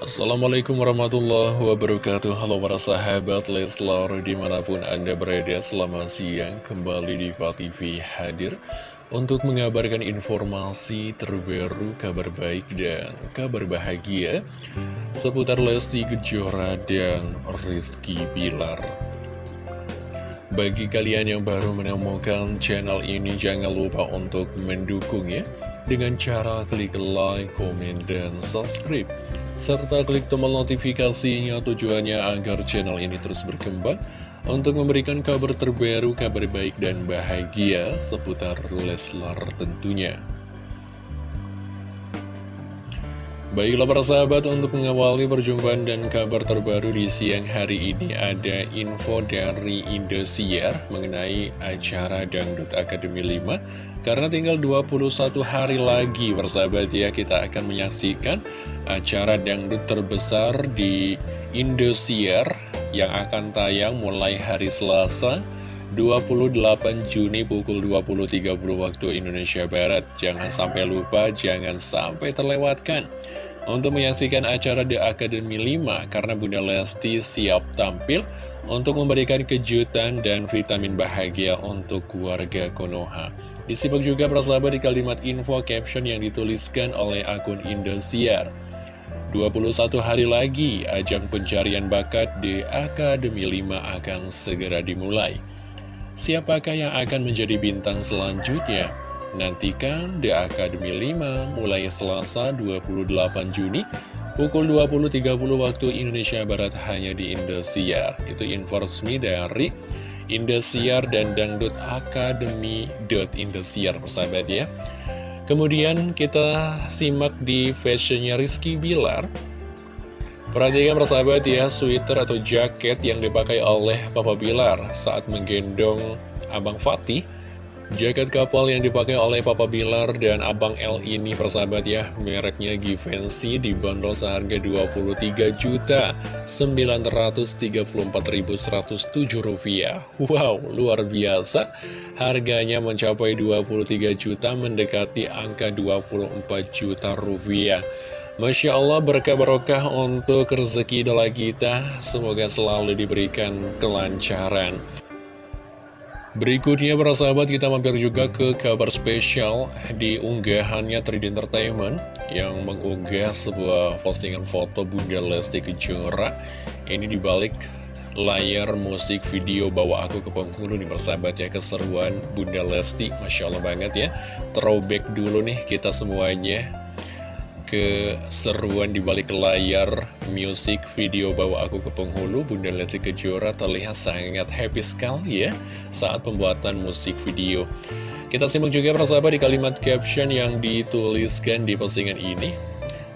Assalamualaikum warahmatullahi wabarakatuh. Halo para sahabat Leslar di mana pun anda berada Selamat siang. Kembali di TV hadir Untuk mengabarkan informasi terbaru kabar baik dan kabar bahagia Seputar Lesti Kejora dan Rizky Bilar. Bagi kalian yang baru menemukan channel ini Jangan lupa untuk mendukung ya Dengan cara klik like, komen, dan subscribe serta klik tombol notifikasinya tujuannya agar channel ini terus berkembang untuk memberikan kabar terbaru, kabar baik dan bahagia seputar Leslar tentunya. Baiklah para sahabat untuk mengawali perjumpaan dan kabar terbaru di siang hari ini ada info dari Indosiar mengenai acara Dangdut Akademi 5 karena tinggal 21 hari lagi persahabat ya kita akan menyaksikan acara Dangdut terbesar di Indosiar yang akan tayang mulai hari Selasa 28 Juni pukul 20.30 waktu Indonesia Barat. Jangan sampai lupa, jangan sampai terlewatkan untuk menyaksikan acara The Academy 5 karena Bunda Lesti siap tampil untuk memberikan kejutan dan vitamin bahagia untuk keluarga Konoha. Disimak juga persahabat di kalimat info caption yang dituliskan oleh akun Indosiar. 21 hari lagi, ajang pencarian bakat di Akademi 5 akan segera dimulai. Siapakah yang akan menjadi bintang selanjutnya? Nantikan The Academy 5 mulai Selasa 28 Juni pukul 20.30 waktu Indonesia Barat hanya di Indosiar. Itu info resmi dari Indosiar dan Dangdut Academy.indosiar persahabat ya. Kemudian kita simak di fashionnya Rizky Bilar Perhatikan persahabat ya, sweater atau jaket yang dipakai oleh Papa Bilar saat menggendong Abang Fatih. Jaket kapal yang dipakai oleh Papa Bilar dan Abang L ini persahabat ya, mereknya Givenchy dibanderol seharga 23 juta 934.107 rupiah. Wow, luar biasa. Harganya mencapai 23 juta mendekati angka 24 juta rupiah. Masya Allah berkah barokah untuk rezeki idola kita. Semoga selalu diberikan kelancaran. Berikutnya para sahabat kita mampir juga ke kabar spesial di unggahannya 3D Entertainment Yang mengunggah sebuah postingan foto Bunda Lesti Kejora. Ini dibalik layar musik video Bawa Aku ke Bengkulu nih persahabat ya. Keseruan Bunda Lesti Masya Allah banget ya. Throwback dulu nih kita semuanya keseruan di balik layar musik video bawa aku ke penghulu Bunda Lesti Kejora terlihat sangat happy sekali ya saat pembuatan musik video. Kita simak juga persahabat di kalimat caption yang dituliskan di postingan ini.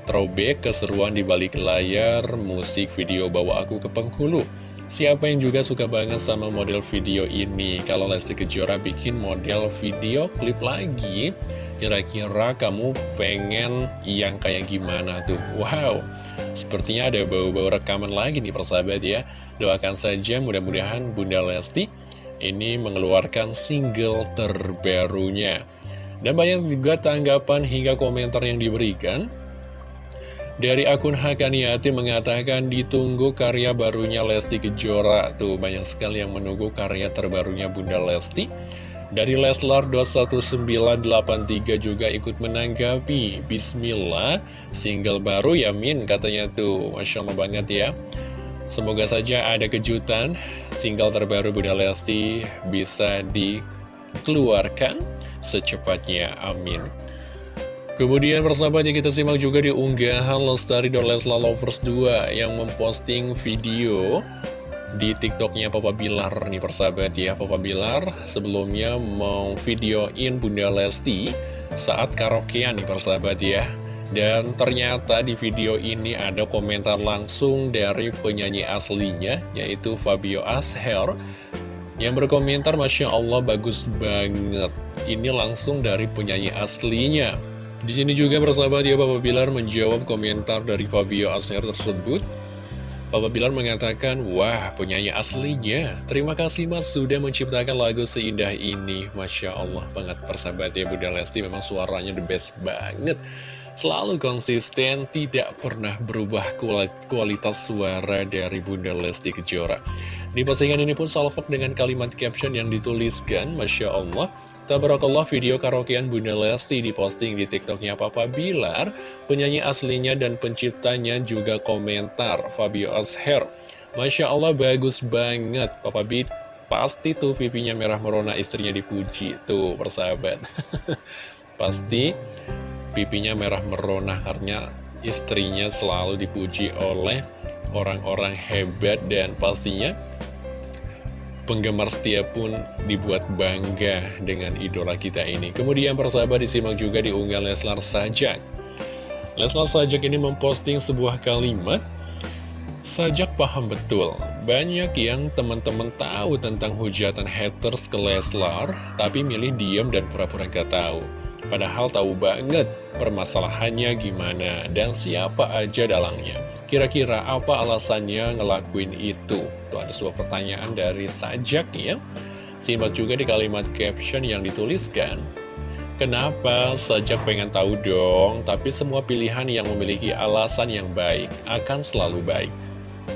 Throwback keseruan di balik layar musik video bawa aku ke penghulu Siapa yang juga suka banget sama model video ini? Kalau Lesti Kejora bikin model video klip lagi, kira-kira kamu pengen yang kayak gimana tuh? Wow, sepertinya ada bau-bau rekaman lagi nih persahabat ya. Doakan saja mudah-mudahan Bunda Lesti ini mengeluarkan single terbarunya. Dan banyak juga tanggapan hingga komentar yang diberikan. Dari akun Hakaniati mengatakan ditunggu karya barunya Lesti Kejora. Tuh banyak sekali yang menunggu karya terbarunya Bunda Lesti. Dari Leslar 21983 juga ikut menanggapi. Bismillah single baru ya Min katanya tuh. Masya Allah banget ya. Semoga saja ada kejutan. Single terbaru Bunda Lesti bisa dikeluarkan secepatnya. Amin Kemudian persahabatnya kita simak juga di unggahan Lestari dan Lesla Lovers 2 yang memposting video di tiktoknya Papa Bilar nih persahabat ya Papa Bilar. Sebelumnya mau videoin Bunda Lesti saat karaokean nih persahabat ya. Dan ternyata di video ini ada komentar langsung dari penyanyi aslinya yaitu Fabio Asher yang berkomentar Masya Allah bagus banget. Ini langsung dari penyanyi aslinya di sini juga persahabat ya Bapak Bilar menjawab komentar dari Fabio Asher tersebut. Papa Bilar mengatakan, wah penyanyi aslinya. Terima kasih mas sudah menciptakan lagu seindah ini. Masya Allah banget persahabat ya Bunda Lesti memang suaranya the best banget. Selalu konsisten, tidak pernah berubah kualitas suara dari Bunda Lesti Kejora. Di postingan ini pun salvok dengan kalimat caption yang dituliskan, Masya Allah, Tabarakallah video karaokean Bunda Lesti diposting di tiktoknya Papa Bilar. Penyanyi aslinya dan penciptanya juga komentar Fabio Asher. Masya Allah bagus banget. Papa Bit pasti tuh pipinya merah merona istrinya dipuji Tuh persahabat. Pasti pipinya merah merona karena istrinya selalu dipuji oleh orang-orang hebat dan pastinya penggemar setia pun dibuat bangga dengan idola kita ini. Kemudian persahabat disimak juga di unggal Leslar Sajak. Leslar Sajak ini memposting sebuah kalimat, Sajak paham betul, banyak yang teman-teman tahu tentang hujatan haters ke Leslar, tapi milih diam dan pura-pura gak tahu. Padahal tahu banget permasalahannya gimana dan siapa aja dalangnya. Kira-kira apa alasannya ngelakuin itu? Tuh ada sebuah pertanyaan dari Sajak ya. Simak juga di kalimat caption yang dituliskan. Kenapa Sajak pengen tahu dong, tapi semua pilihan yang memiliki alasan yang baik akan selalu baik.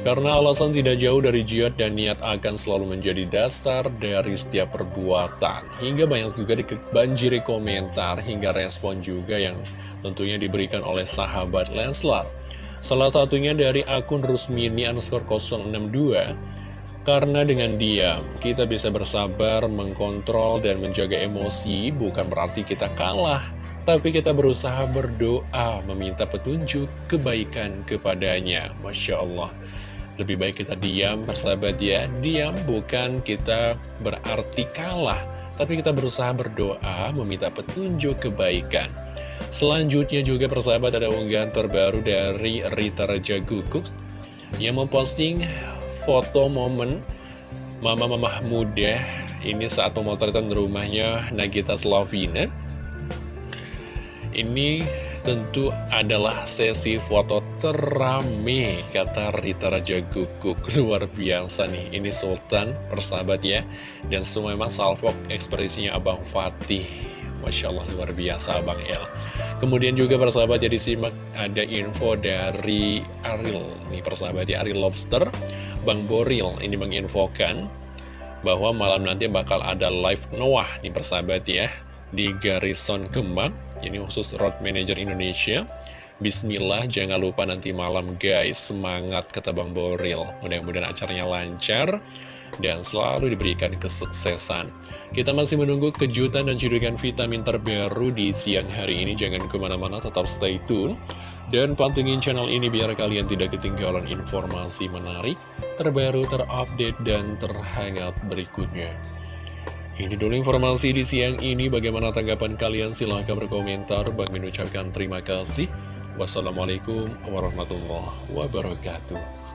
Karena alasan tidak jauh dari jihad dan niat akan selalu menjadi dasar dari setiap perbuatan. Hingga banyak juga dibanjiri komentar hingga respon juga yang tentunya diberikan oleh sahabat Leslar. Salah satunya dari akun Rusmini underscore 062 Karena dengan diam, kita bisa bersabar, mengkontrol, dan menjaga emosi Bukan berarti kita kalah Tapi kita berusaha berdoa, meminta petunjuk kebaikan kepadanya. Masya Allah. Lebih baik kita diam, persahabat ya. Diam bukan kita berarti kalah Tapi kita berusaha berdoa, meminta petunjuk kebaikan Selanjutnya juga persahabat ada unggahan terbaru dari Rita Raja Gugup yang memposting foto momen mama-mama muda ini saat pemotretan rumahnya Nagita Slavina. Ini tentu adalah sesi foto terame kata Rita Raja Guguk. Luar biasa nih ini Sultan persahabat ya. Dan semua memang salvok ekspresinya Abang Fatih. Masya Allah luar biasa Bang El. Kemudian juga persahabat ya disimak ada info dari Ariel. Nih persahabat ya Ariel Lobster Bang Boril ini menginfokan bahwa malam nanti bakal ada live Noah nih persahabat ya di Garrison Kemang ini khusus Road Manager Indonesia Bismillah jangan lupa nanti malam guys semangat kata Bang Boril mudah-mudahan acaranya lancar dan selalu diberikan kesuksesan. Kita masih menunggu kejutan dan cidukan vitamin terbaru di siang hari ini. Jangan ke mana-mana, tetap stay tune. Dan pantengin channel ini biar kalian tidak ketinggalan informasi menarik, terbaru, terupdate, dan terhangat berikutnya. Ini dulu informasi di siang ini. Bagaimana tanggapan kalian? Silahkan berkomentar. Bang mengucapkan terima kasih. Wassalamualaikum warahmatullahi wabarakatuh.